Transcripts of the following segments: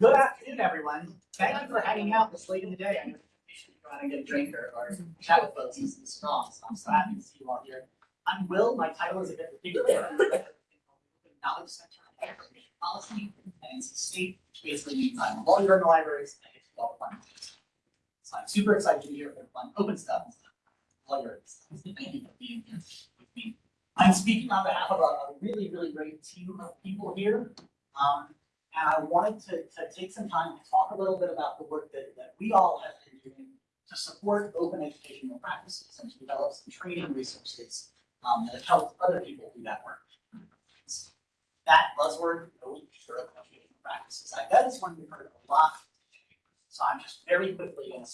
Good afternoon, everyone. Thank you for hanging out this late in the day. I know you should go out and get a drink or, or chat with folks. Is strong, so I'm so happy to see you all here. I'm Will. My title is a bit ridiculous. Knowledge Center on Information Policy, and state, which basically means I'm a lawyer in the libraries and I get to all fun. So I'm super excited to be here for fun, open stuff, lawyers. Thank you for being here with me. I'm speaking on behalf of a, a really, really great team of people here. Um, and I wanted to, to take some time to talk a little bit about the work that, that we all have been doing to support open educational practices and to develop some training resources um, that have helped other people do that work. That buzzword, open educational practices, I bet is one we've heard a lot. So I'm just very quickly going to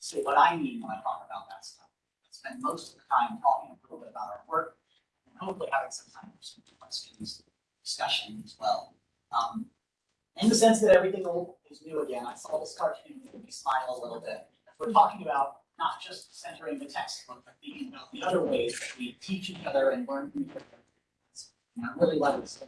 say what I mean when I talk about that stuff. I spend most of the time talking a little bit about our work hopefully having some time for some questions, discussion as well. Um, in the sense that everything is new again, I saw this cartoon made me smile a little bit. We're talking about not just centering the textbook, but thinking about the other ways that we teach each other and learn from each other. And I really love this.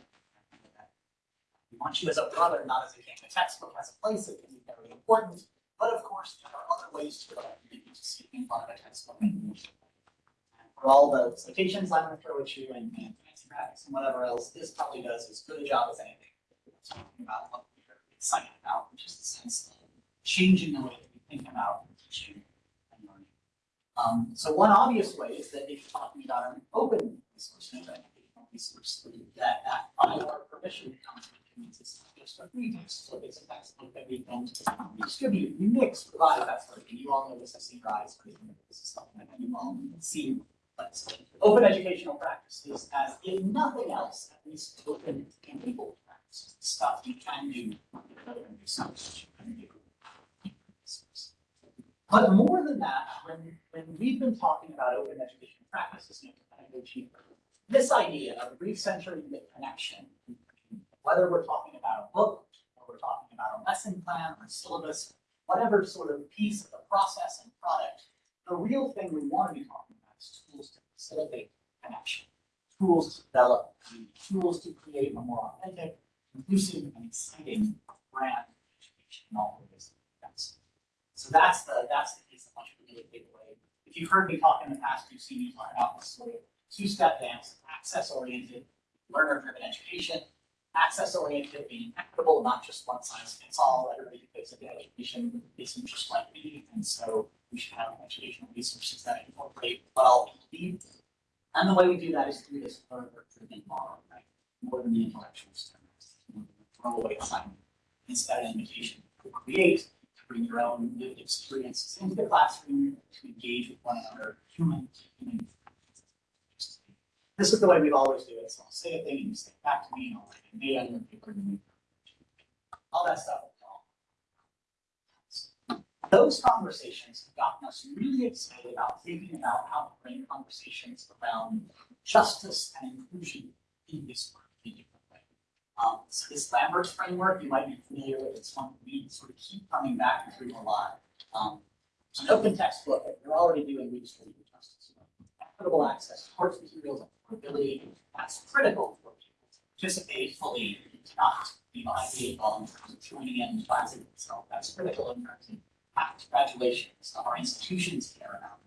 We want you as a brother, not as a king. The textbook has a place, it can be very important, but of course, there are other ways to learn than just sitting in front of a textbook. For all the citations I'm gonna throw at you and and fancy and whatever else, this probably does as good a job as anything talking about what we're excited about, which is the sense of changing the way that we think about teaching and learning. Um, so one obvious way is that if you're talking about an open resource, an educational resource, that, that our permission comes means it's just a free so it's a textbook that we can distribute, we mix, provide that sort of thing. You all know this, I've seen rise, this is something that you all see. But open educational practices as, if nothing else, at least open and able practices, stuff you can do. But more than that, when, when we've been talking about open education practices this idea of recentering the connection, whether we're talking about a book, or we're talking about a lesson plan or syllabus, whatever sort of piece of the process and product, the real thing we want to be talking tools to facilitate connection, tools to develop, tools to create a more authentic, inclusive, and exciting brand education in all of this. So that's the that's the piece I want you to really take away. If you've heard me talk in the past, you've seen me talk about this sort two-step dance, access-oriented, learner-driven education, access-oriented being equitable, not just one size fits all. Everybody who gets education isn't just like me, and so we should have educational resources that incorporate what all people need. And the way we do that is through this learner-driven model, right? More than the intellectual standards, throwaway assignment. Instead, an invitation to create, to bring your own lived experiences into the classroom, to engage with one another, human to human. This is the way we've always do it. So I'll say a thing and you say back to me and I'll write it down and paper and all that stuff. Those conversations have gotten us really excited about thinking about how to bring conversations around justice and inclusion in this work in a different way. Um, so this Lambert's framework, you might be familiar with, it's one we sort of keep coming back to a lot. Um, it's an open textbook that you're already doing redistributive justice. Equitable access to course materials and affordability, that's critical for people to participate fully, not be the eight ball in terms of joining in classes itself. That's critical in terms of after graduation, stuff our institutions care about.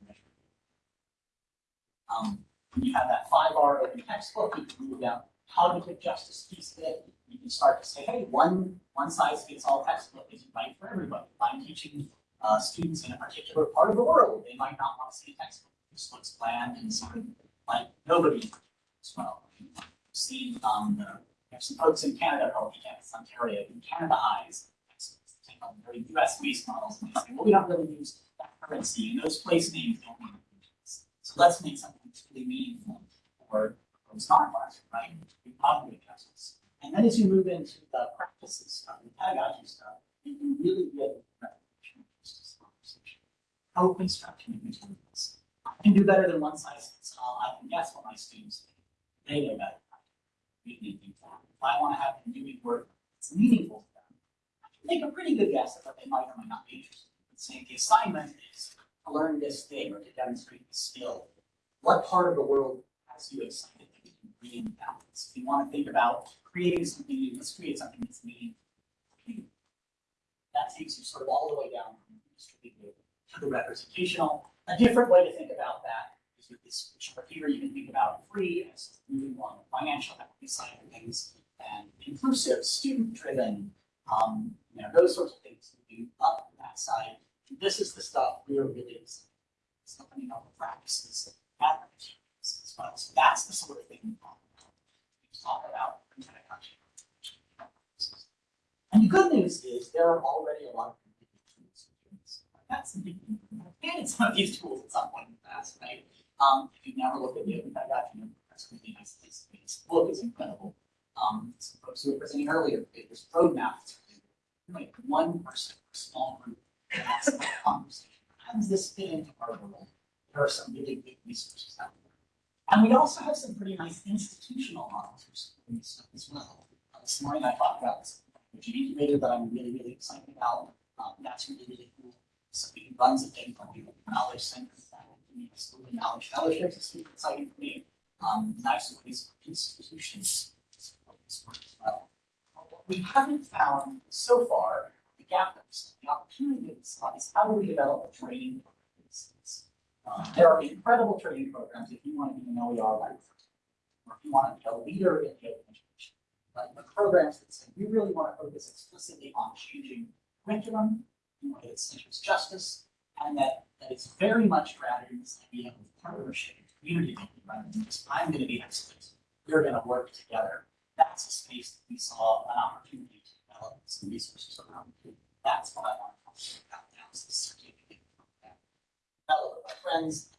Um, when you have that five R open textbook, you can move down cognitive justice piece of it. You can start to say, hey, one one size fits all textbook isn't right for everybody. If I'm teaching uh, students in a particular part of the world, they might not want to see a textbook. This looks bland and sort of like nobody as well. You've seen um, the, have some folks in Canada called eCampus Ontario, in Canada take on very US based models well, we don't really use that currency and those place names don't mean things. So let's make something really meaningful for those not classroom, right? We cognitive justice. And then as you move into the practices stuff, the pedagogy stuff, you can really get justice conversation. Co-construction of materials. I can do better than one size fits all. I can guess what my students think. They know better. If I want to have them doing work that's meaningful to them, I can make a pretty good guess at what they might or might not be interested in. Saying the assignment is to learn this thing or to demonstrate this skill. What part of the world has you excited that you can green balance. We want to think about creating something new, let's create something that's meaningful. That takes you sort of all the way down from distributed to the representational. A different way to think about that is with this chart here, you can think about free as moving along the financial equity side of things and inclusive, student-driven, um, you know, those sorts of things moving up that side. This is the stuff we're really something about the practices at as well. So that's the sort of thing we talk about. We. And the good news is there are already a lot of. That's the big thing. I've added some of these tools at some point in the past, right? Um, if you've never looked at the Open document, that's really nice. This book is incredible. Um, some folks who were presenting earlier, this roadmap, it's like one person, a small group, and that's the conversation. How does this fit into our world? There are some really big resources out there. And we also have some pretty nice institutional models for some of this stuff as well. Uh, this morning I talked about this, which incubator that I'm really, really excited about. Um, that's really, really cool. So we runs a thing called the Knowledge Center. School of Knowledge Fellowships is super exciting for me. Um, nice ways for institutions to support this work as well. What we haven't found so far the gap that the opportunity that we saw how do we develop a training? Uh, there are incredible training programs if you want to be an OER like or if you want to be a leader in open education. But the programs that say we really want to focus explicitly on changing curriculum, we want to centers justice, and that, that it's very much grounded in this idea of partnership, and community thinking, rather than just I'm going to be expert, we're going to work together. That's a space that we saw an opportunity to develop some resources around. That's what I want to talk about now, is this certificate program. Developed with my friends.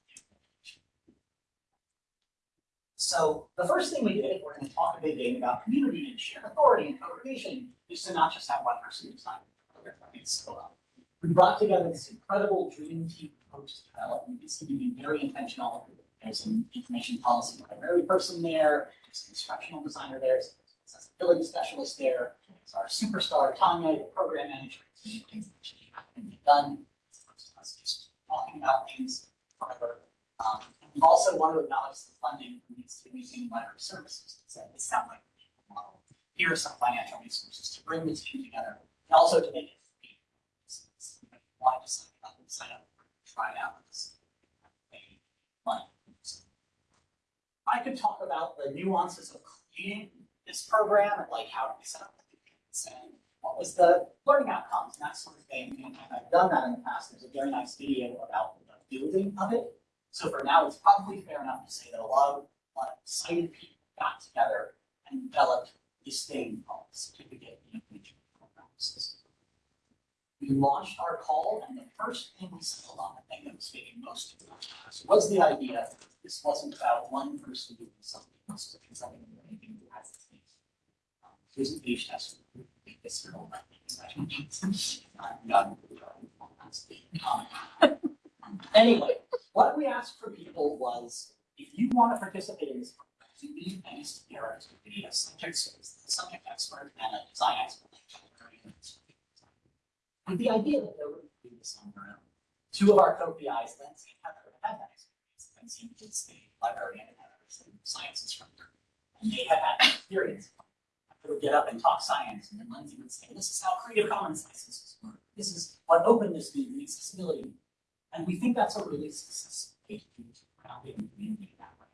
So the first thing we did, we're going to talk a big game about community and shared authority and co-creation, is to not just have one person design the it's so up. We brought together this incredible dream team approach to development. It's going to be very intentional. There's an information policy library person there, instructional designer there, there's an accessibility specialist there, there's our superstar Tanya, the program manager, done. Just talking about things forever. Um, we also want to acknowledge the funding needs to be using library services. So it's not like model. Here are some financial resources to bring the team together and also to make it feasible. So it's- Why just sign up sign up, try it out. It's pay money. I could talk about the nuances of creating this program and like how do we set up the commitments and what was the learning outcomes and that sort of thing. And I've done that in the past. There's a very nice video about the building of it. So for now, it's probably fair enough to say that a lot of, a of excited people got together and developed this thing called the certificate in Information Programs. We launched our call and the first thing we settled on, the thing that was making most of the class, was the idea this wasn't about one person doing something, this was something that anything who has this thing. Um, Here's a page test. This is all about Not- Um, Anyway, what we asked for people was, if you want to participate in this program, you need any superiors, you need a subject, subject expert and a design expert. With the idea that they would do this on their own. Two of our co-PIs, Lindsay and Heather, had that Lindsay was the librarian and science instructor. And they had had experience. They would get up and talk science, and then Lindsay would say, this is how Creative Commons licenses work. This is what openness means, and accessibility. And we think that's a really successful way to do it, community that way.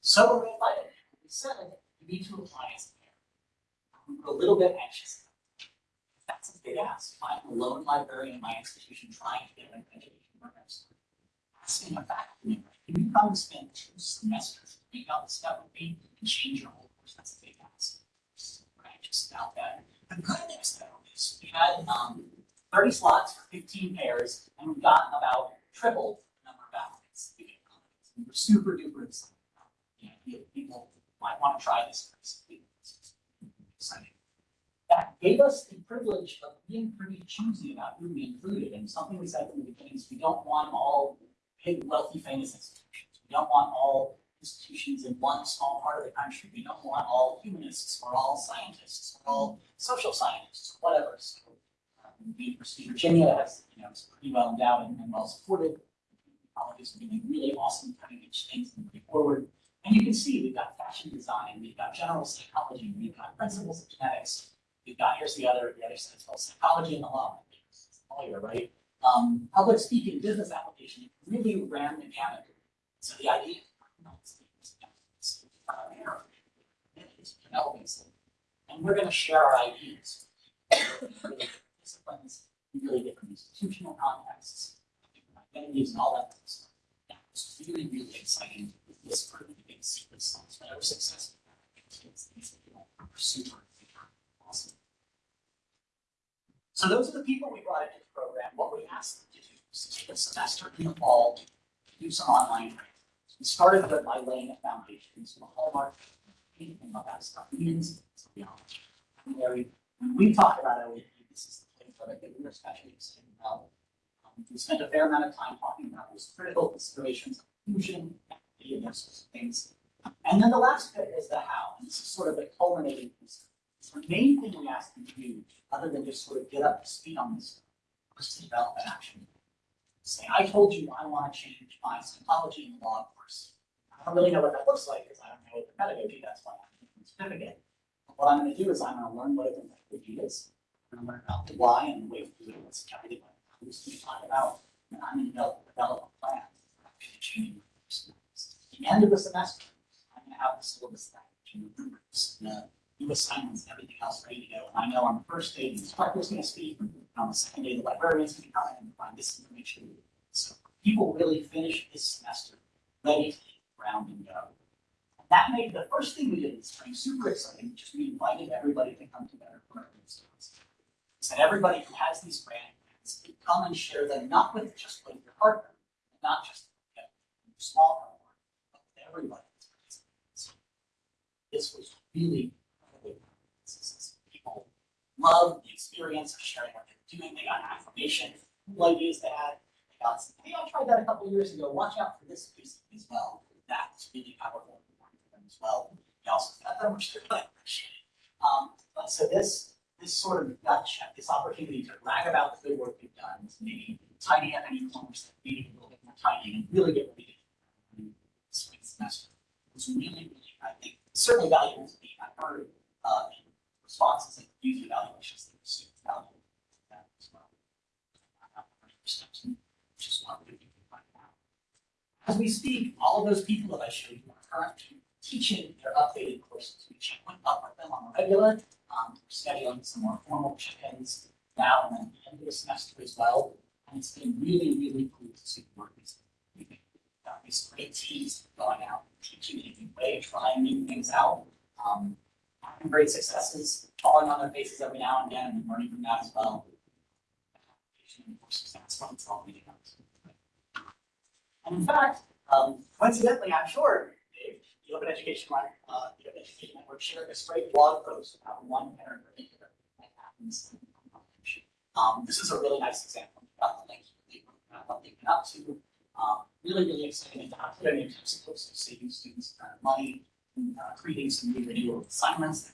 So we invited, him. we said, you need to apply as a. We were a little bit anxious. That's a big ask. I'm a lone librarian in my institution trying to get an education program. started. Asking a faculty member, you come spend two semesters out this stuff with me and change your whole course? That's a big ask. So We're about that. The good news though is we had um thirty slots for fifteen pairs and we've gotten about triple the number of applicants. we. We were super duper excited. You know, people might want to try this. That gave us the privilege of being pretty choosy about who we included. And something we said from the beginning is we don't want all big, wealthy, famous institutions. We don't want all institutions in one small part of the country. We don't want all humanists or all scientists or all social scientists, whatever. So uh, the University of Virginia has, you know, is pretty well endowed and, and well supported. Colleges are doing really awesome cutting edge things and moving forward. And you can see, we've got fashion design, we've got general psychology, we've got principles of genetics. We've got, here's the other, the other side, it's called psychology and the law. Lawyer, right? Um, public speaking, business application, really ran the gamut. So the idea. And we're gonna share our ideas. Disciplines, really different institutional contexts, identities and all that. stuff. Yeah, It's really, really exciting. This part of the big secret sauce, successful. It's, it's, super, super awesome. So those are the people we brought the program. What we asked them to do was to take a semester in the fall, to do some online training. We started with by laying a foundation, so the hallmark, anything about that stuff so beyond. And when we talked about OAP, this is the place that I think we're especially excited about. Um, We spent a fair amount of time talking about those critical considerations of inclusion, equity, and those sorts of things. And then the last bit is the how, and this is sort of the culminating piece. So the main thing we asked them to do, other than just sort of get up to speed on this, was to develop an action. Say, I told you I want to change my psychology and law course. I don't really know what that looks like, because I don't know what the pedagogy, that's why I'm taking the certificate. But What I'm gonna do is I'm gonna learn what a pedagogy is, I'm gonna learn about the why and the way to do what's everything like, who's gonna talk about, and I'm gonna develop, develop a plan. actually changing my. At the end of the semester, I'm gonna have the syllabus that, and the new assignments and everything else ready to go. And I know on the first day, the instructor's gonna speak, and on the second day, the librarian's gonna come in and find this information. So people really finish this semester ready to ground and go. And that made, the first thing we did in spring super exciting, just we invited everybody to come together for our instance. Said everybody who has these grant can come and share them, not with just with your partner, not just you know, small partner, but with everybody. This was really loved the experience of sharing what they're doing. They got affirmation, cool ideas they had. They got some, hey, I tried that a couple years ago. Watch out for this piece as well. That's really powerful for them as well. They also got them, which they're really appreciated. Um, but so this, this sort of gut check, this opportunity to brag about the good work we've done, to maybe tidy up any corners that needed a little bit more tidying and really get ready to spring semester was really, really, I think, certainly valuable to me. I've heard, uh, in responses and user evaluations that students value that as well. I have a steps in, which is what we're doing right now. As we speak, all of those people that I showed you are currently teaching their updated courses. We check up with them on a regular, um, scheduling some more formal check-ins now and then end of the semester as well. And it's been really, really cool to see the work these we think got these great teams going out, teaching in a new way, trying new things out. Um, having great successes, falling on their faces every now and again, and learning from that as well. Courses, that's what it's all. And in fact, um, coincidentally, I'm sure, you have an education, Network- uh, you have an education network shared this great blog post about one parent in particular that happens. Um, this is a really nice example, about the link, uh, what they've been up to, um, really, really exciting to have put in textbooks of saving students uh, money, uh, creating some new video assignments.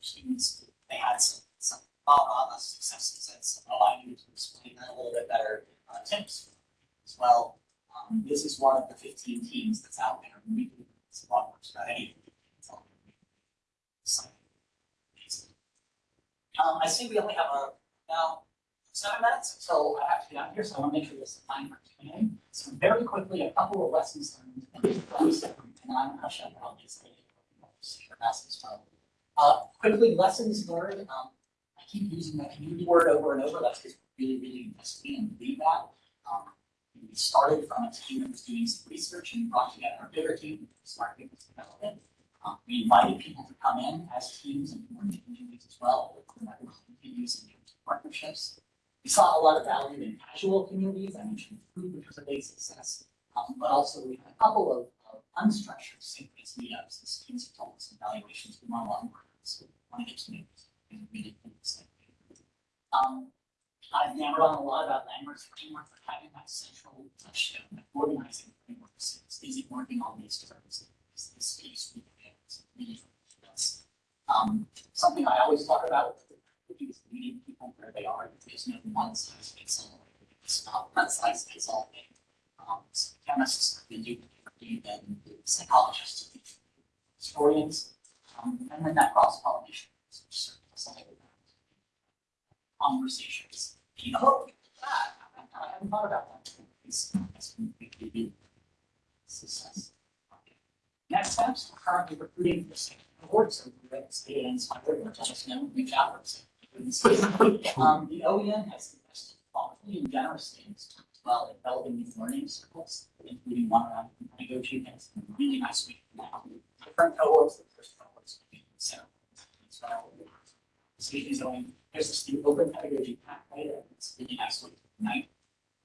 students. They had some, some, uh, uh, successes and some, oh, I to explain that a little bit better, uh, tips as well. Um, this is one of the fifteen teams that's out there. We do this a lot more strategy. It's. Um, I see we only have a, now, seven minutes until I have to get out here, so I want to make sure there's time for A. So very quickly, a couple of lessons learned, and I'm gonna shut down just as well. Quickly, lessons learned, um, I keep using that community word over and over, that's because we really, really invest in and believe that. Um, we started from a team that was doing some research and brought together a bigger team, smart people to develop it. Um, we invited people to come in as teams and form communities as well, that will continue in terms of partnerships. We saw a lot of value in casual communities, I mentioned food, which was a big success. Um, but also we had a couple of, of unstructured synchronous meetups, and students have told us evaluations, we want a lot more, so one of those meetings is really interesting. Um, I've hammered on a lot about Lambert's framework for having that central touchstone, organizing framework, so it's easy working on these terms, is the space we can, um, something I always talk about the is meeting people where they are, there's no one size fits all. It's not one size fits all thing. Um, so chemists, do different be then psychologists, historians, um, and then that cross pollination. Conversations. Oh, that, I haven't thought about that. It's, it's maybe success. Next steps, we're currently recruiting for second awards, so we're at so we're let us know, reach out. Um, the OEN has invested thoughtfully and generously as well in developing these learning circles, including one around and a really nice week now. Different cohorts, the first cohorts, so. So, Steve is going, there's this new open pedagogy pathway, it's really nice week night.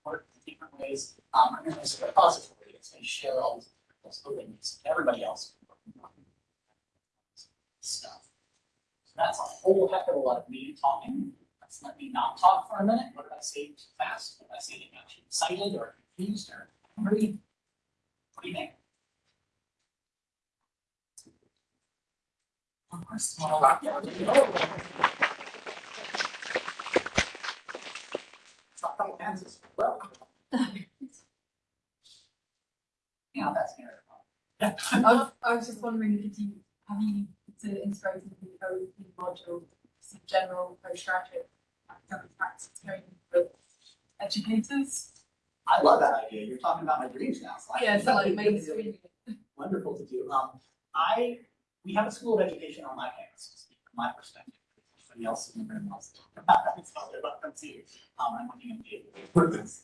Work in different ways, um, and there's a repository, it's gonna share all those openness, everybody else. Stuff. So that's a whole heck of a lot of me talking. Let's let me not talk for a minute. What did I say too fast? What did I say that got you excited or confused or hungry? What do you think? Of course, well, yeah, Stop throwing hands as well. Yeah, that's here. Yeah. I was, I was just wondering if you, have you to integrate the code module, some general postgraduate academic practice training for educators? I love that idea. You're talking about my dreams now. so Yeah, so like mainstream. Wonderful to do. Um, I, we have a school of education on my campus, from my perspective. Everybody else in the room to about them too. Um, I'm looking at the.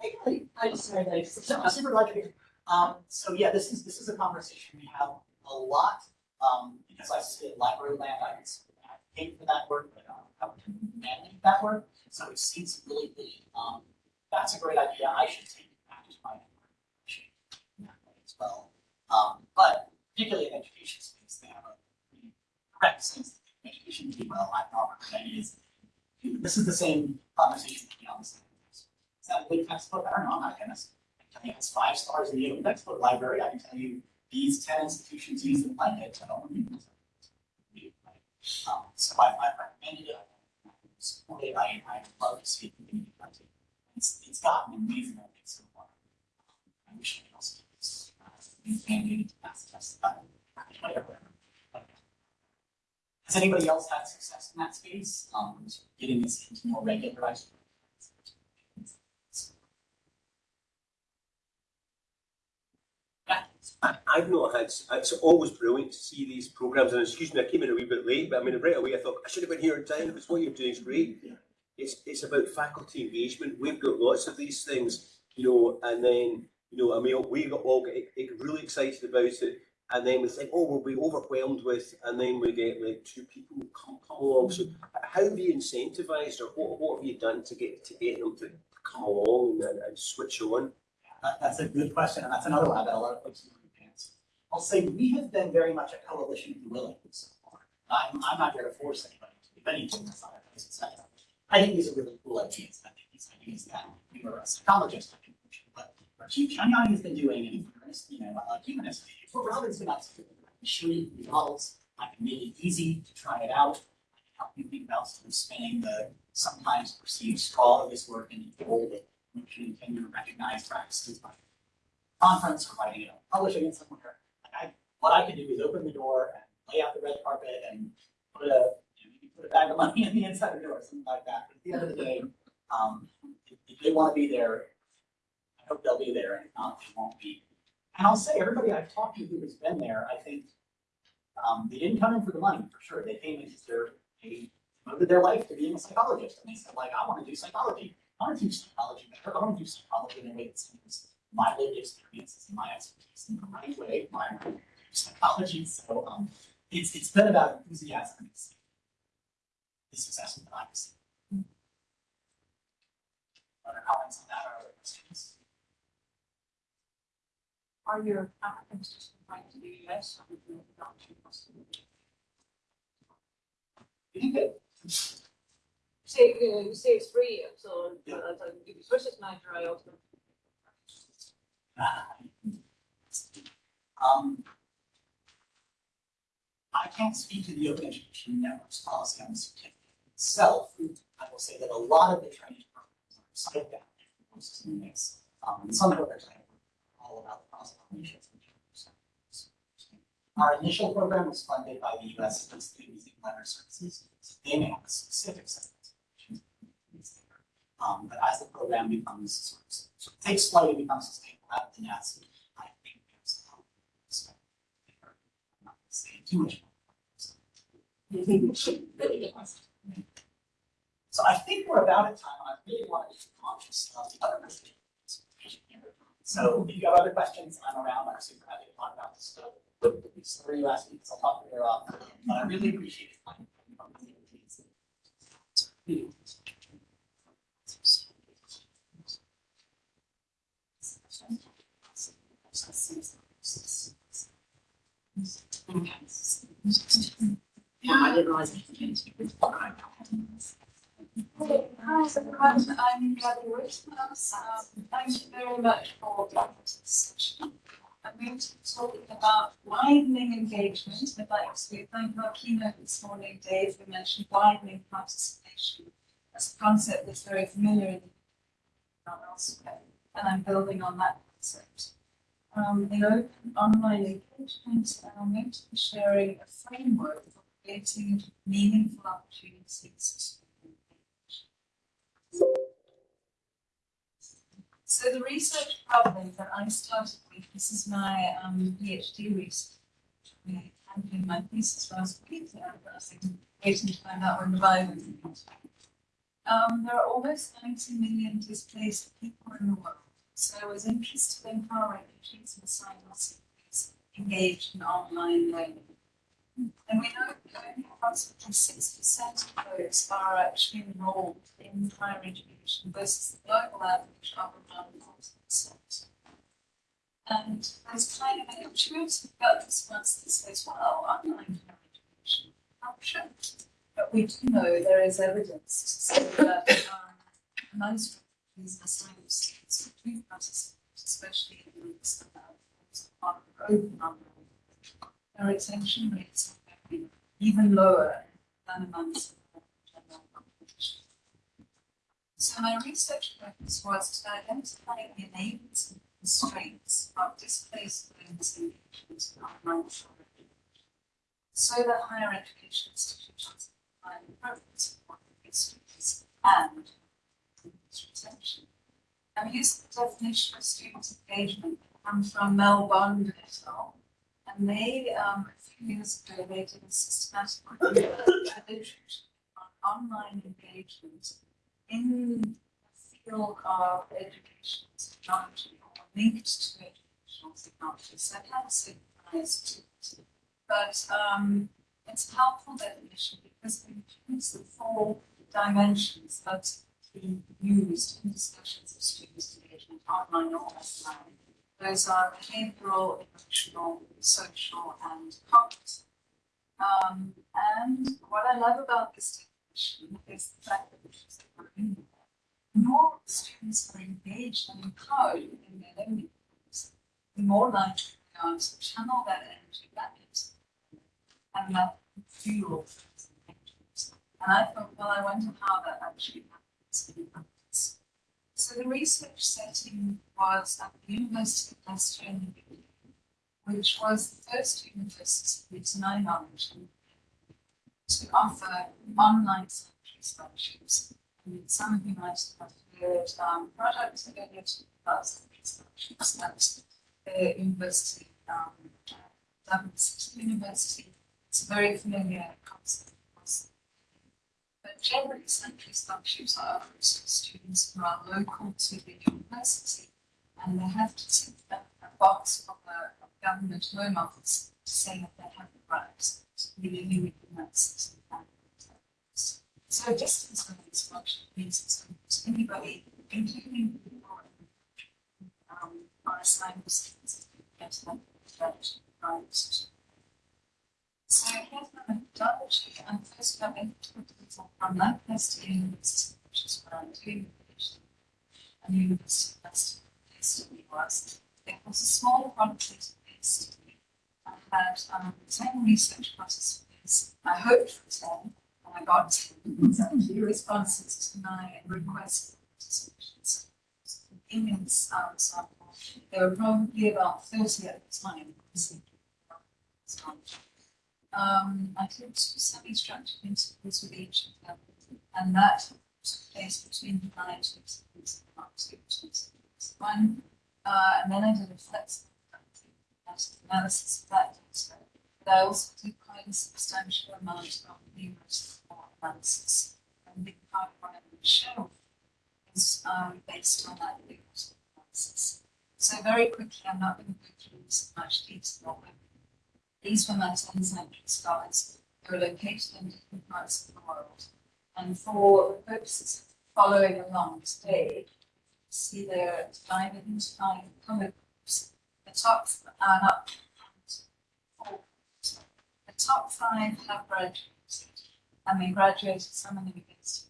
Hey, Kelly. I just heard that. So, super glad. Um, so yeah, this is, this is a conversation we have a lot, um, because I sit library land, I can advocate for that work, but, I would manage that work. So it seems really, really, um, that's a great idea, I should take it back to my way as well. Um, but particularly in education space, they have a correct sense not recommending is, this is the same conversation we the this. Is that a good textbook? I don't know, I'm not a chemist. I can tell you it's five stars in the textbook library, I can tell you these ten institutions use them like it, I don't use it. Um, so I, I recommended it, I support it, I, I love to see it. It's, it's gotten amazing, I think, so far. I wish I could also do this, uh, mandated to pass tests, but whatever. Has anybody else had success in that space, um, getting this into more regularized? I, I've not had, it's always brilliant to see these programmes, and excuse me, I came in a wee bit late, but I mean, right away I thought, I should have been here in time, because what you're doing is great. Yeah. It's, it's about faculty engagement, we've got lots of these things, you know, and then, you know, I mean, we got all get, get really excited about it, and then we think, oh, we'll be overwhelmed with, and then we get like two people come, come along, so how have you incentivized or what, what have you done to get, to get them to come along and, and switch on? That, that's a good question, and that's another one bet a lot of folks don't answer. I'll say we have been very much a coalition of the willing so far. I'm, I'm not here to force anybody to do anything that's not a I think these are really cool ideas, I think these ideas that we were a psychologist, I think, but Chief Chanyani has been doing, and you know, a humanist, what Robin's been up to, you the models, I can make it easy to try it out, I can help you think about sort of spinning the sometimes perceived straw of this work and hold it which you can recognize practices by conference or writing it up, publishing it somewhere. Like I, what I can do is open the door and lay out the red carpet and put a, you know, put a bag of money in the inside of the door, something like that. But at the end of the day, um, if, if they want to be there, I hope they'll be there, and if not, they won't be. And I'll say, everybody I've talked to who has been there, I think, um, they didn't come in for the money, for sure. They came in because they're, they devoted their life to being a psychologist, and they said, like, I want to do psychology. I want to do psychology better. I want to do psychology in a way that seems my lived experiences and my expertise in the right way. My psychology. So um, it's it's been about enthusiasm the success of democracy. Other comments on that or other questions? Are your just applying to the US or would you not. Say, uh, you say it's free, so, Yeah. uh, uh, if it's manager, I also. Um, I can't speak to the Open Education Network's policy on the certificate itself. I will say that a lot of the training programs are site bound courses in the mix. Um, some of them are all about the cross-pollination. Our initial program was funded by the US Institute of Museum and Library Services, so they may have a specific set of. Um, but as the program becomes sort of, sort of takes flight and becomes sustainable at the nest, I think there's a expect there. I'm not saying too much. So I think we're about at time, I really want to be conscious of the other questions. So if you have other questions, I'm around, I'm super happy to talk about this stuff. These three last weeks, I'll talk her off, but I really appreciate it. Yeah, I didn't realize. Hi. I'm. Um, thank you very much for this session. I'm going to be talking about widening engagement. I'd like to thank our keynote this morning, Dave, who mentioned widening participation as a concept that's very familiar in elsewhere, and I'm building on that concept. Um, in open online engagement, I'm going to be sharing a framework for creating meaningful opportunities. So the research problem that I started with, this is my um, PhD research. I handed my thesis last week, and I was waiting to find out when the is. Um, there are almost 90 million displaced people in the world. So I was interested in how refugees and asylum seekers engage in online learning. And we know that only approximately 6% of those are actually enrolled in higher education versus the global average of around 40%. And there's kind of an intuitive gut response that says, well, online higher education, should? But we do know there is evidence to say that um, most these asylum seekers who do participate, especially in these uh, on open online their retention rates are even lower than amongst general population. So my research focus was to identify the enablers and constraints of displaced learners engagement in online. So that higher education institutions can appropriate support for students and retention. I'm using the definition of student engagement comes from Mel Bond et al. And they, um, a few years ago, they did a systematic literature on online engagement in the field of educational technology or linked to educational technology. So it has a bias to. But um, it's a helpful definition because it includes the four dimensions that be used in discussions of students' engagement online or offline. Those are behavioral, emotional, social, and cognitive. Um, and what I love about this definition is the fact that. The more students are engaged and empowered in their learning the more likely they are to channel that energy back into and that fuel. And I thought, well, I wonder how that actually happens. So the research setting was at the University of UK, which was the first university, to my knowledge, to offer online sanctuary scholarships. And some of you might have heard um, products it, about sanctuary scholarships. The university, um, Dublin City University. It's a very familiar concept. Generally, sanctuary scholarships are offered to students who are local to the university, and they have to tick a box of the government home office to say that they have the right to be living within that city. So distance learning scholarship means it's to anybody, including people um, on assignment students, get that right so here's my methodology, first I'm going to talk people from Lancaster University, which is where I'm doing the. And University of Leicester, based in the US. It was a small quantitative based. I had um, ten research participants. I hoped for ten, and I got ten. Exactly responses to my request for participation. So immense um, sample. There were probably about thirty at the time. Um, I did two semi-structured interviews with each of them, and that took place between the nineties and the nineties. One, uh, and then I did a flexible analysis of that data. But I also did quite a substantial amount of numerous analysis. And the part of what to show is um, based on that numerous analysis. So very quickly, I'm not going to go through this much detail. These scholars. They were located in different parts of the world. And for the purposes of following along today, see they're divided into five color groups. The top, not, four. The top five have graduated. And they graduated, some of them against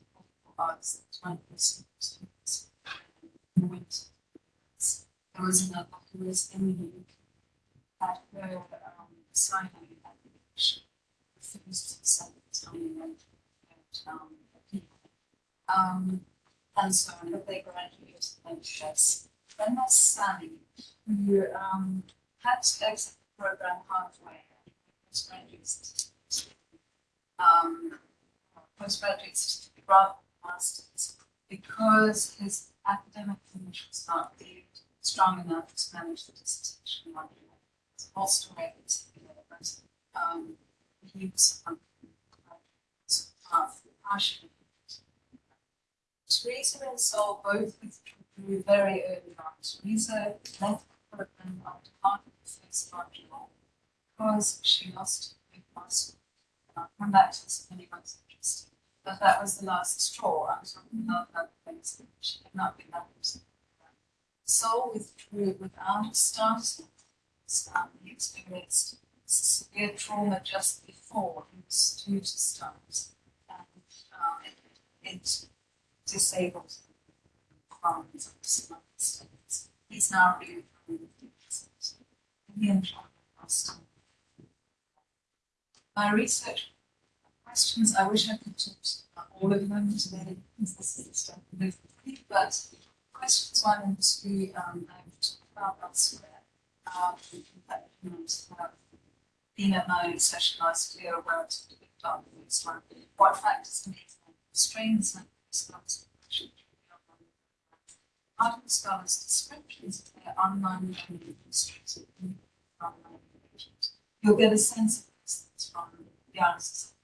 arts, twenty students. in winter. There was another who was in the at her, signing application. Refused to send um, people. Um, and so on, but they graduated and yes. Then there's Sally, who um had to exit the program halfway. Postgraduate certificate. Um, postgraduate certificate rather than masters, because his academic English was not strong enough to manage the dissertation module. It's also way um, was um, uh, partially Teresa and Sol both withdrew very early on. Teresa left program after half of the first module because she lost big muscle. I'll come back to this if anyone's interested. But that was the last straw. I'm talking about other things she had not been to. Sol withdrew without starting. Um, he experienced severe trauma just before he due to start. And um, it, it disabled from some states. He's now really from the Indian Boston. My research questions, I wish I could talk about all of them today, because this is with but questions one and two, um, I've talked about elsewhere. Um, last year, relatively big about this one, what factors make strains and scholars Art scholars descriptions of their online online engagement. You'll get a sense of this from the answers.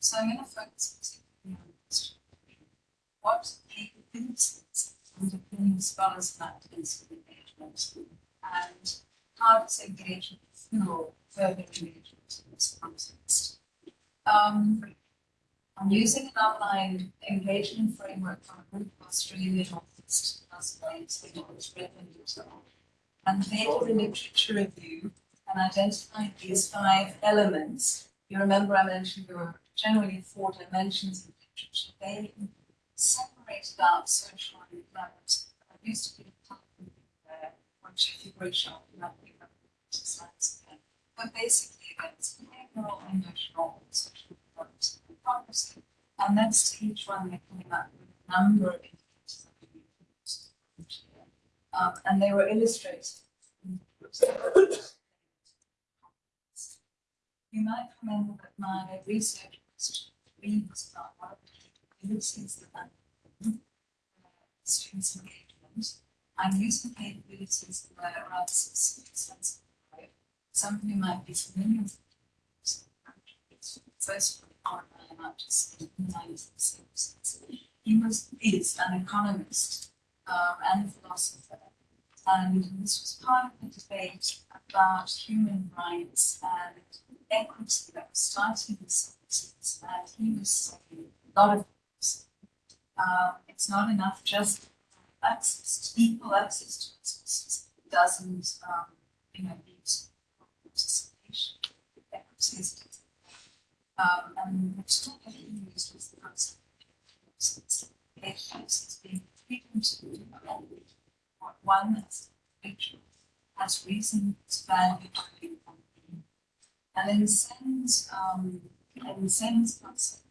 So I'm going to focus particularly on. What the insights underpinning scholars' for engagement and how does engagement fuel further engagement in this context? I'm using an online engagement framework from a group of Australian authors, well as the. And they did a literature review and identified these five elements. You remember I mentioned there were generally four dimensions of literature. They separated out social and. I used to be a there, which if you workshop, you have to be science. But basically, it's behavioral, and social policy. And next to each one, they came up with a number of indicators that we used. Um, and they were illustrated. You might remember that my research question was about what are the capabilities that students engagement. I'm using capabilities were rather sense Some of you might be familiar with first one not just He was is an economist um, and a philosopher, and this was part of the debate about human rights and equity that was starting in the seventies, and he was saying a lot of things. Um, it's not enough just access to equal access to resources. Doesn't, um, you know, need participation. Equity is um, and he used was the concept of patience being frequent to one as that's individual has reason to value And in sense, um, in Sen's concept,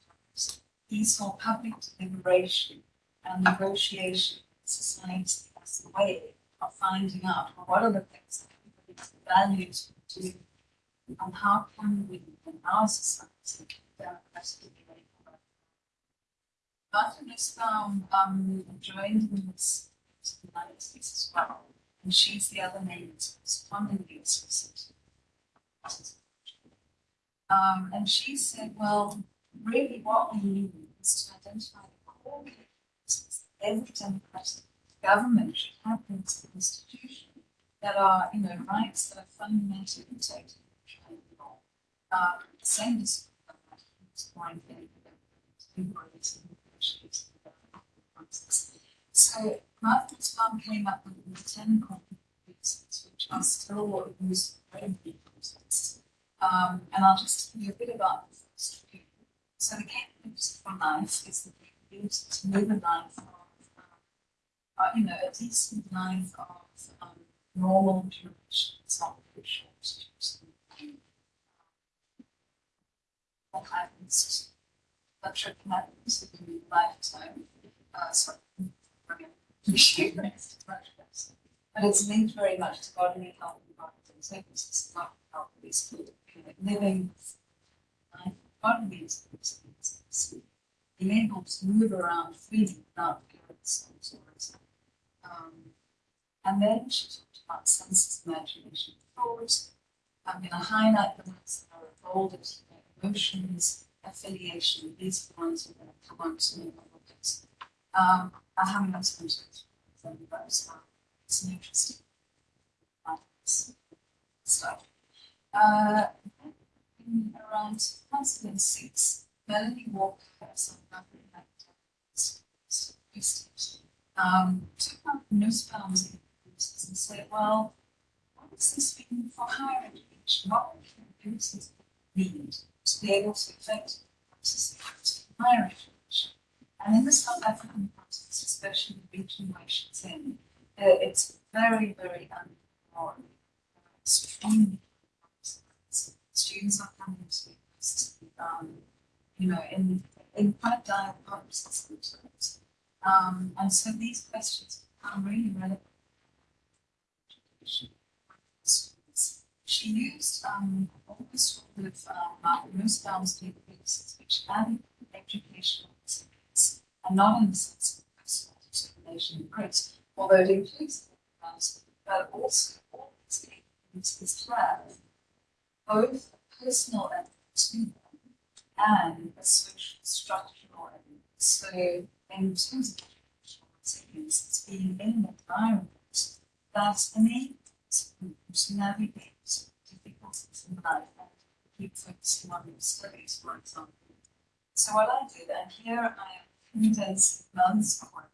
he saw public deliberation and negotiation society as a way of finding out well, what are the things that everybody values do and how can we in our society. Martha Nussbaum um joined in this nineties as well, and she's the other name that's funding the association. Um, and she said, well, really what we need is to identify the core characteristics that every democratic government should have in its constitution that are, you know, rights that are fundamentally protected the law. Um, the same as point So Martha Nussbaum came up with the ten competencies, which are still used very competencies. Um, and I'll just tell you a bit about the first few. So the capability for life is the capability to live a life um, uh, you know, a decent life of um, normal duration, not very short. What happens, that trip happens in your lifetime, uh, sorry. But it's linked very much to bodily health and bodily services, not health, is living life, bodily experiences, being able to move around freely without parents and stories. Um, and then she talked about senses, imagination, thought. I'm going to highlight the ones that are involved in emotions, affiliation. These are the ones we're going to come on to a little. Um, I haven't got to go to them, uh, it's an interesting stuff. Uh, around 2006, Melanie Walker, some um, up newspapers and said, well, what does this mean for higher education? What can users need to be able to effectively access higher education? And in the South African context, especially the region where she's in, uh, it's very, very unemployed, extremely students are coming to um, you know, in, in quite dire sometimes. Um, and so these questions become really relevant. She used um, all of um, Nussbaum's capabilities, which added educational experience, and not in the sense of personal and grit, although it includes the but also all these capabilities have both personal them and a social structural element. So in terms of it's being in an environment that enables people to navigate difficulties in life and keep focusing on their studies, for example. So what I did, and here I am condensing months of work.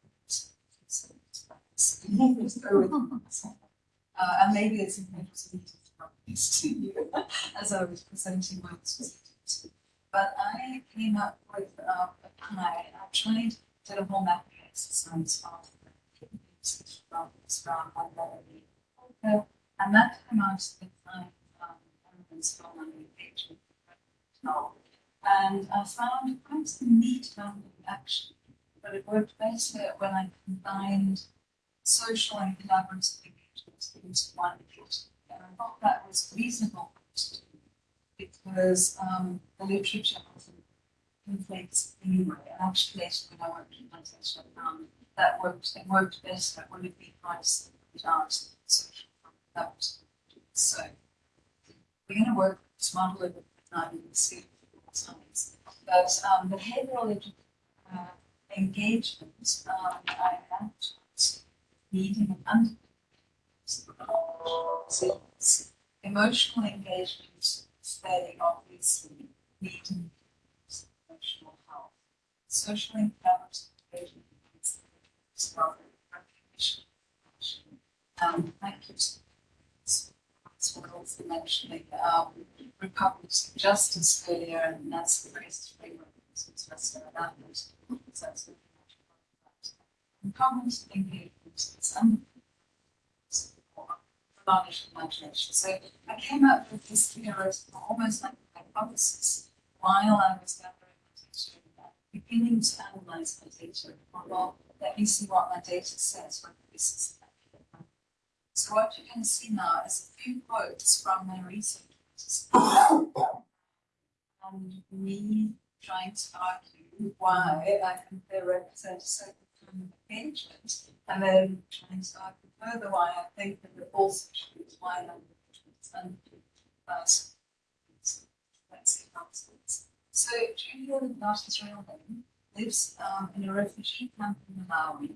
uh, and maybe it's important to you as I was presenting my strategies. But I came up with uh, a pie. I tried did a whole mapping exercise of the from and Melanie and that came out with five um, elements from my engagement. And I found quite a neat founding action, but it worked better when I combined social and collaborative engagement into one engagement. And I thought that was reasonable to do because um, the literature often conflicts anyway. And actually, when I worked in I found that worked, it worked better when it be price without social collaborative. So we're going to work model of not even see times. But um, behavioral uh, engagement, um, I have needing and emotional engagement fairly obviously needing emotional health. Collaborative engagement is discovery, recognition, um, thank you. For also mentioning um, of Justice earlier, and that's the greatest framework of interesting about it. So that's about that. Engagement is large imagination. So I came up with this theoretical, almost like a hypothesis, while I was gathering attention beginning to analyze my data. Well, let me see what my data says when this is. So what you're going to see now is a few quotes from my research. And um, me trying to argue why I think they represent a certain kind of engagement, and then trying to argue further why I think that the they also choose why and is. So Julian, name, lives um, in a refugee camp in Malawi,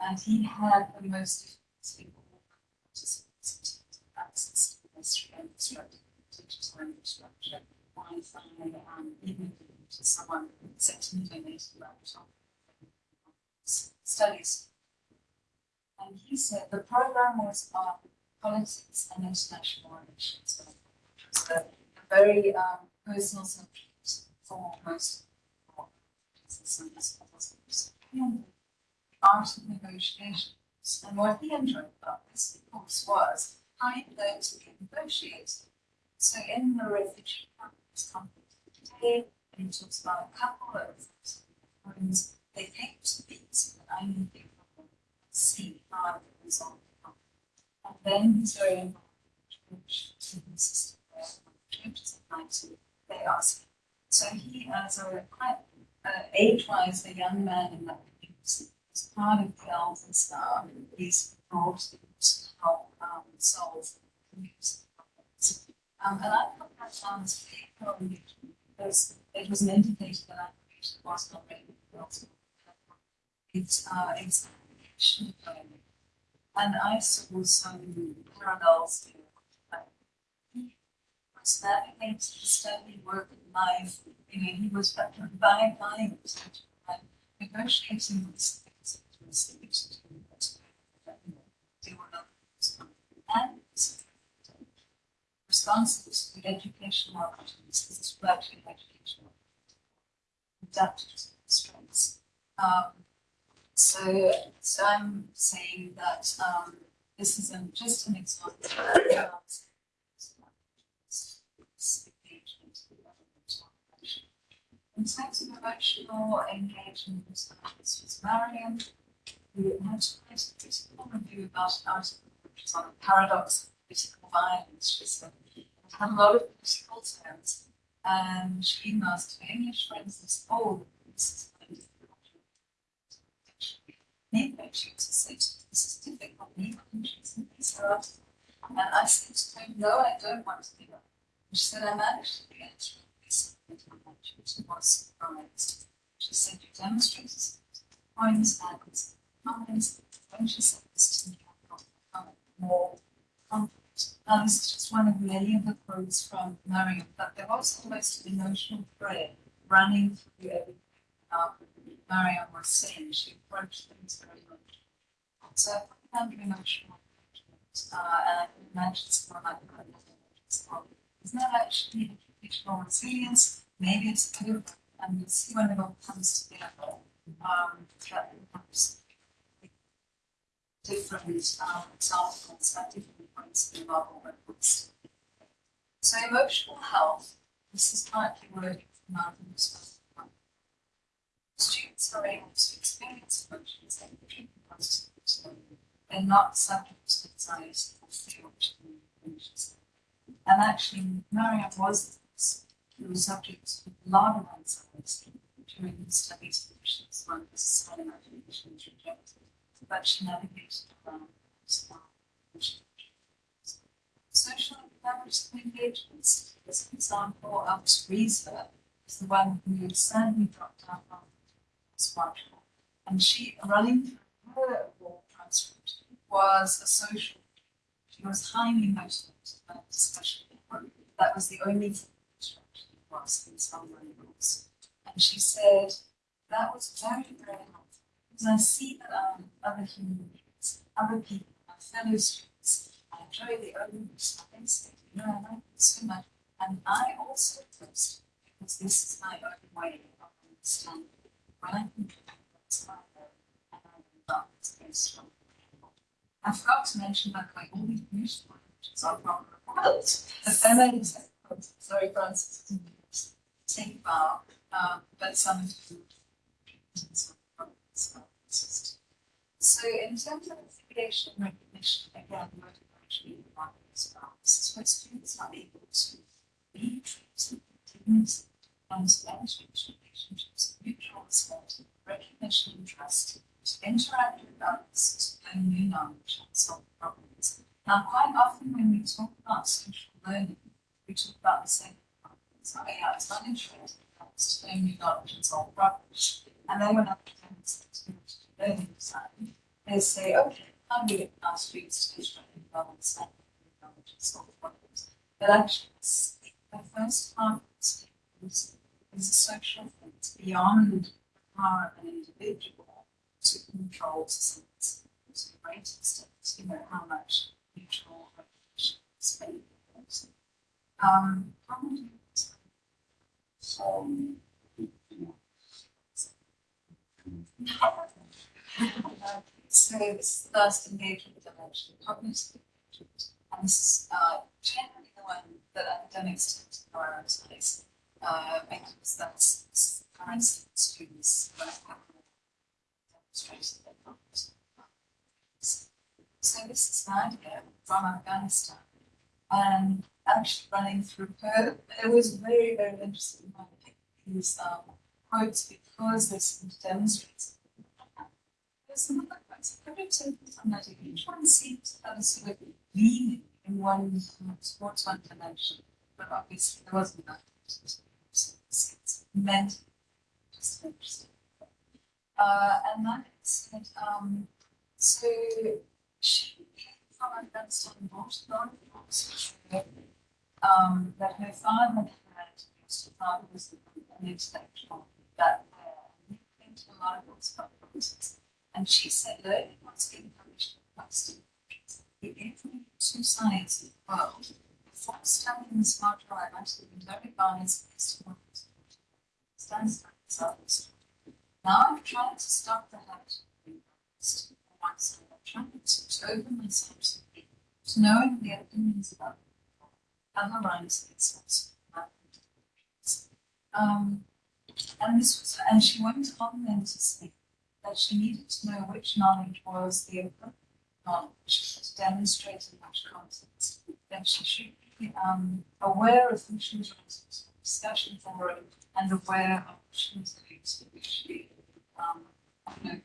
and he had the most difficult access to history and instructor, teachers language structure, Wi-Fi, um, even to someone sent me donated laptop studies. And he said the program was about politics and international relations. So a very um, personal subject for most the art of negotiations. And what he enjoyed about this, of course, was how he learned to negotiate. So in the refugee this conflict today, and he talks about a couple of friends, they came to knew they were see how the conflict. And then he's very involved in the system where they ask. So he, as a quite uh, age-wise, a young man in that community, part of the elders staff, he's them to help um, solve community problems. Um, and I thought that sounds very pro-engagement because it was an indicator that application was not ready for It's, uh, it's And I saw some parallels he was navigating the study, work, and life. You know, he was by buying and negotiating with things they were not and responsible to educational opportunities as well to educational adapted to strengths. Um, so, so I'm saying that um, this is an, just an example of in terms of emotional engagement, this was Marion, who had a critical review about article, which is on a paradox of political violence. She said it had a lot of political terms, and she to her English friends oh, this is was said, this is difficult, maybe she's in this article. And I said to her, no, I don't want to give up. She said, I'm actually answering this. And she was surprised. She said, you demonstrated points and comments when she said this to me, I felt more confident. Now, this is just one of many of the quotes from Mariam, but there was almost an emotional thread running through everything Mariam was saying. She approached things very much. So I found it emotional engagement, uh, and I can imagine someone like that well. It's not actually educational resilience, maybe it's a bit of, and you'll see when it all comes together, um, that becomes different um, examples at different points in the records. So emotional health, this is partly working from Malcolm's Students are able to experience emotions and treatment processes. They're not subject to anxiety or fear, And actually, Mariam was he was subject to a lot of anxiety during his studies, which is one of the society imagination was rejected but she navigated around Social and engagements, as an example, of Teresa is the one who sadly dropped out smartphone. And she, running her war transcript, was a social. She was highly motivated by discussion. That was the only thing she was in some rules. And she said that was very, very helpful because I see that other human beings, other people, my fellow students, I enjoy the I say, you know, I like it so much. And I also post because this is my own way of understanding. I forgot to mention that like all these beautiful images are from the world. The feminine sorry, Francis, take um, but some of you system. So in terms of affiliation and recognition, again, what actually one is about, this is where students are able to be treated, and manage relationships, mutual respect, recognition and trust, to interact with others, to learn new knowledge and solve problems. Now, quite often when we talk about social learning, we talk about the same problems. Yeah, it's not interesting, it's to learn new knowledge and solve problems. And then when get to the learning side, they say, okay, how do we get our students to interact with others and knowledge and solve problems? But actually, the first part is, a social it's beyond the power of an individual to control society to a great extent, you know, how much mutual recognition is made. Um, Um, So this first engagement dimension, cognitive engagement, and this is uh, generally the one that academics tend to prioritize uh, because that's So this is an idea from Afghanistan and actually running through her, it was very, very interesting when I these um, quotes because they seem to demonstrate. There's some other quotes, I could take some that each one seems to have a sort of in one sports one dimension, but obviously there wasn't that. It's meant interesting. Uh, and that is that, um, so she from a of books, um, that her father had, her father was an intellectual that uh, he came to a lot of about politics. And she said, learning what's being published in countries, the every two sides of the world, before studying the smart drive, actually been very biased based on stands itself. Now I've tried to stop the habit of being one. I'm trying to, to open myself to, to knowing the opinions of other people, analyze themselves. Um, and this was, and she went on then to say that she needed to know which knowledge was the appropriate knowledge to demonstrate in which context. That she should be um, aware of who she was discussion for it and aware of what she was doing to actually um,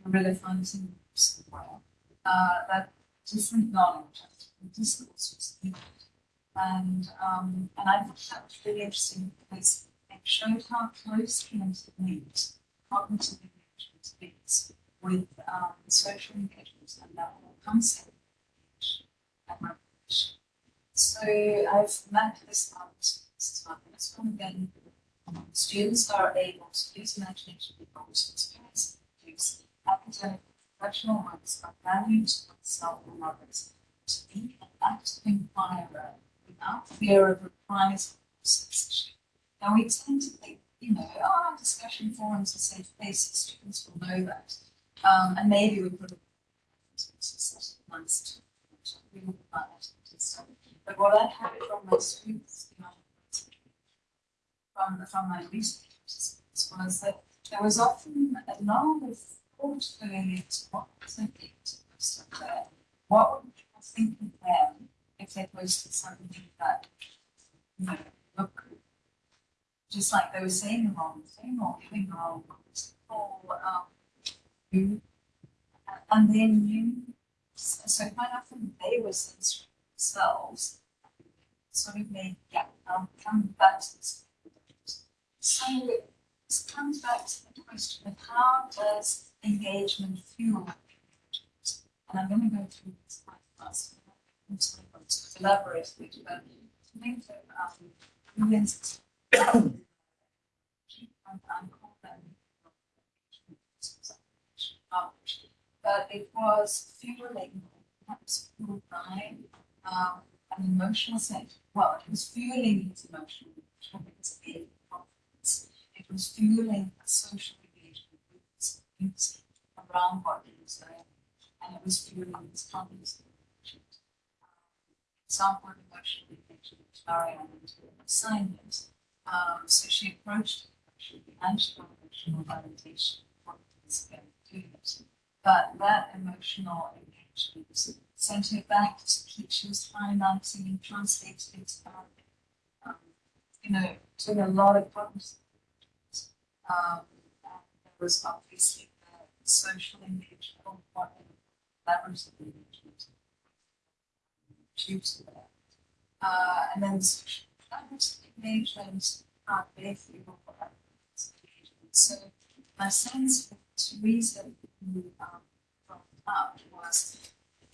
really find some somewhere. Uh, that different knowledge and different needed. And um, and I thought that was really interesting because it showed how close closely interlinked cognitive engagement is with um, social engagement and that whole concept of and recognition. So I've mapped this out this month. This one again, students are able to use imagination to experience use academic professional ones are valued to oneself and others to be an active inquirer without fear of reprisal or censorship. Now we tend to think, you know, oh, discussion forums are safe places, students will know that. Um, and maybe we could put a nice to find that interesting. But what I had from my students, from from my research was that there was often a lot of thought going into what was thinking to there. What would people think of them if they posted something that you know look just like they were saying the wrong thing or the wrong or um and then you so quite often they were censoring themselves sort of made yeah um come back to this so this comes back to the question of how does engagement fuel engagement? And I'm going to go through this quite fast. I'm I'm elaborate a bit, to think of um, and call them but it was fueling, perhaps fueled by um, an emotional sense. Well, it was fueling his emotional confidence. It was fueling a social engagement with his community around what he was doing, and it was fueling his cognitive engagement. Um, of emotional engagement, Marianne assigned it. Um, so she approached it, she began to emotional validation. ago doing it. But that emotional engagement sent her back to teachers financing and translating it, um, you know, doing a lot of problems. Um, and there was obviously the social engagement, or what, collaborative engagement. Due to that. Uh, and then social engagement, uh, behavioral engagement. So my sense Teresa, who, um, brought up was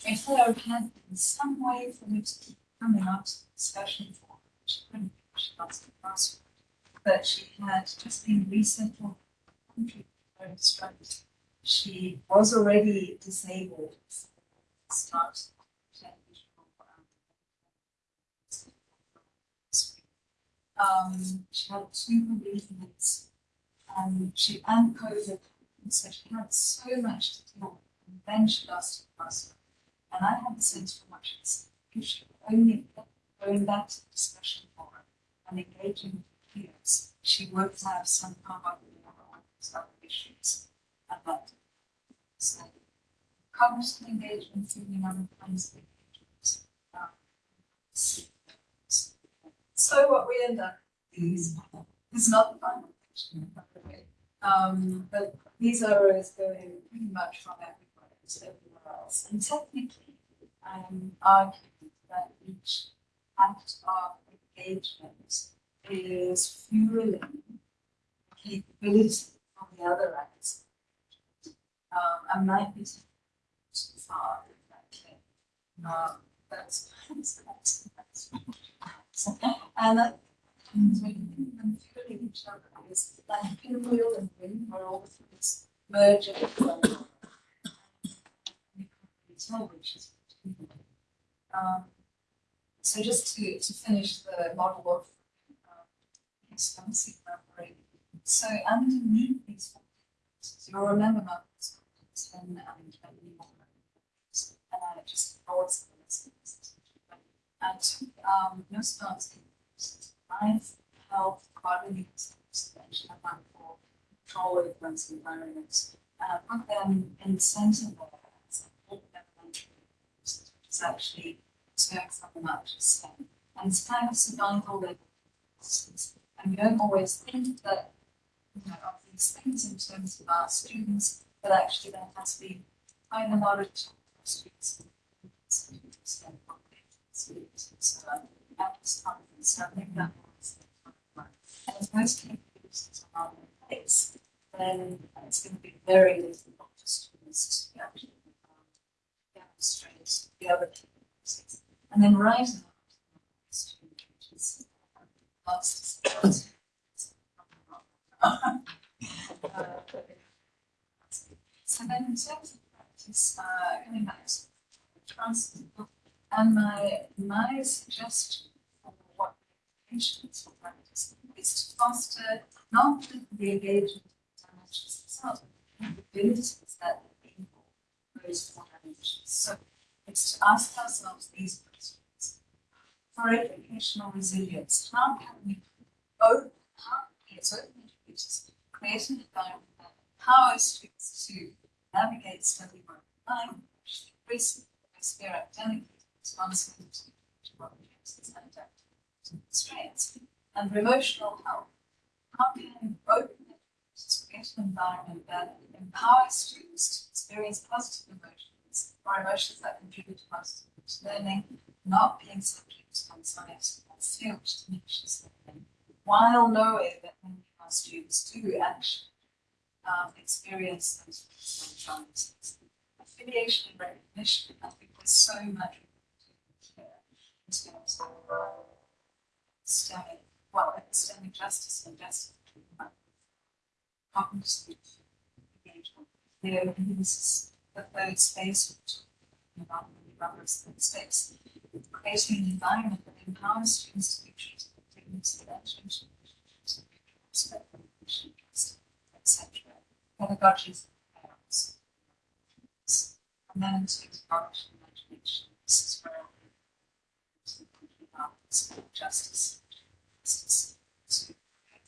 if there had been some way for me to keep coming up to the discussion for couldn't, she lost the. But she had just been very distracted. She was already disabled start um, she had two bereavements and she and COVID, and so she had so much to deal with. And then she lost her husband. And I had the sense she said, if she could only going back to the discussion forum and engaging she would have some power on issues. That, so, cognitive engagement, thinking other kinds of engagement. um, So what we end up is, is not the final picture. Um, but these arrows going pretty much from everywhere to everywhere else. And technically, I'm arguing that each act of engagement is fueling the capability of the other acts. Um, I might be too far claim. Um, that's. And that comes fueling each other is like pinwheel and wind where all the things merge. Um, so just to, to finish the model of um, expansive. So underneath these factors, you'll remember my ten and twenty more memories. And I just. I took um, no starts life, health, bodily suspension, and for control of one's environment. And put them in the center there as a whole elementary, is actually to something up to say. And it's kind of survival level. And we don't always think that, you know, of these things in terms of our students, but actually there has been quite a lot of talk for students. Students, so at this conference, so I think was. Most capabilities are in place, then it's going to be very difficult for students to actually demonstrate the other capabilities. And then right after the student, which is um, last uh, So then in terms of practice, uh, going back to trust, and my, my suggestion for what patients for practice is to foster not the engagement of dimensions themselves, but the capabilities that people those four dimensions. So it's to ask ourselves these. For educational resilience, how can we open, open educators create an environment that empowers students to navigate study work online, which their academic responsibility to objects and adaptive constraints, and emotional health. How can open educators create an environment that empowers students to experience positive emotions or emotions that contribute to positive learning, not being subject to anxiety or fear which diminishes learning, while knowing that many of our students do actually um, experience those traumas. Affiliation and recognition, I think there's so much here in terms of systemic, well, epistemic justice and justice cognitive engagement. The openness, the third space, which about the space, creating an environment that empowers students to be treated with dignity, attention, respect, etc. Pedagogies of parents. And then into exploration and imagination. This is where we're thinking about this justice. Justice to create